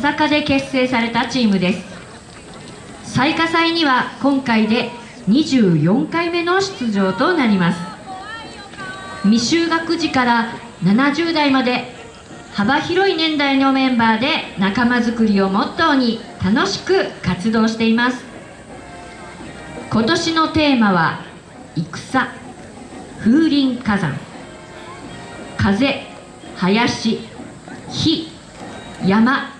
笹香で結成されたチームです。最下祭には今回で24回目の出場となります。未就学児から70代まで幅広い年代のメンバーで仲間づくりをモットーに楽しく活動しています。今年のテーマは戦風林火山。風林火山。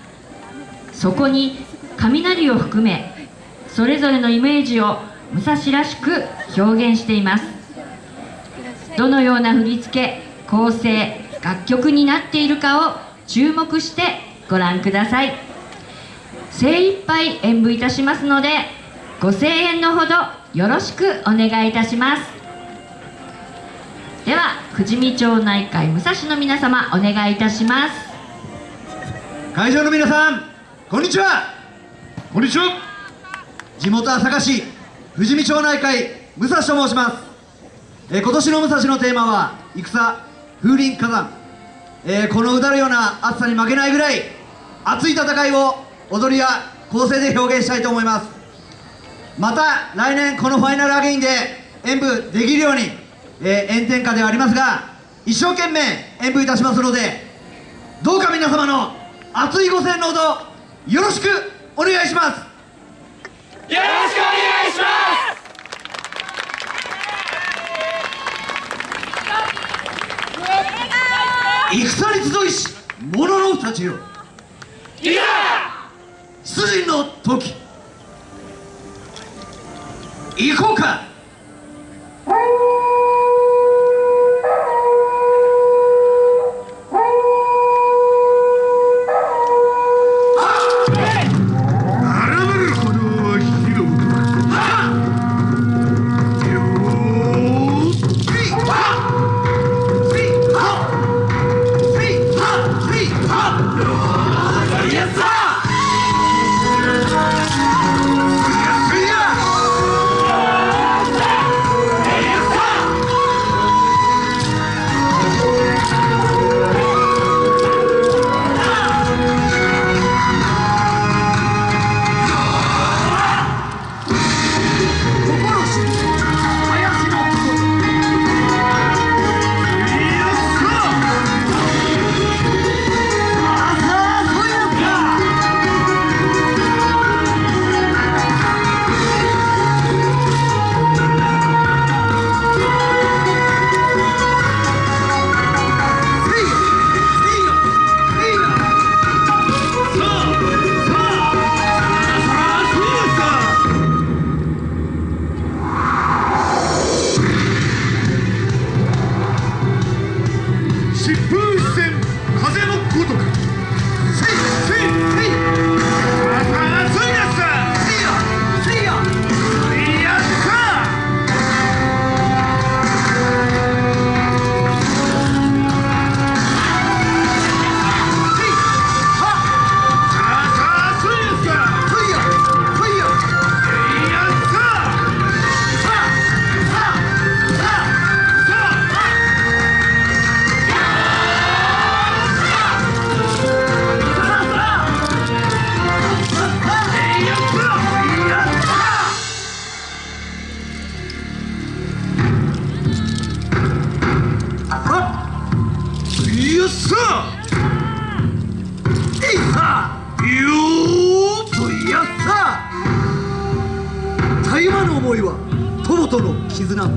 そこに雷を含めそれぞれのイメージを武蔵らしく表現しています。どのような振り付け構成楽曲になっているかを注目してご覧ください。精一杯演舞いたしますのでご声援のほどよろしくお願いいたします。では富士見町内会武蔵の皆様お願いいたします。会場の皆さんこんにちは。こんにちは。地元朝霞市富士見町内会武蔵と申します、えー今年の武蔵のテーマは戦風林火山、えーこのうだるような暑さに負けないぐらい熱い戦いを踊りや構成で表現したいと思います。また来年このファイナルアゲインで演舞できるように、えー炎天下ではありますが一生懸命演舞いたしますのでどうか皆様の熱いご声援のほどよろしくお願いします。よろしくお願いします。戦に集いし者のたちよ。いざ出陣の時。行こうかよっしゃえいさよーとやった。たゆまぬ思いは友との絆。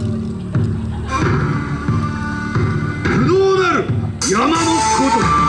不動なる山のこと。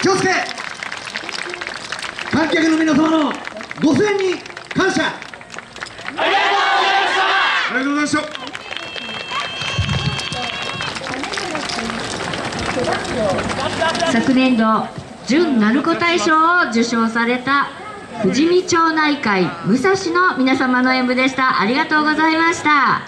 気をつけ。観客の皆様のご声援に感謝。ありがとうございました。昨年度準鳴子大賞を受賞された富士見町内会武蔵の皆様の演舞でした。ありがとうございました。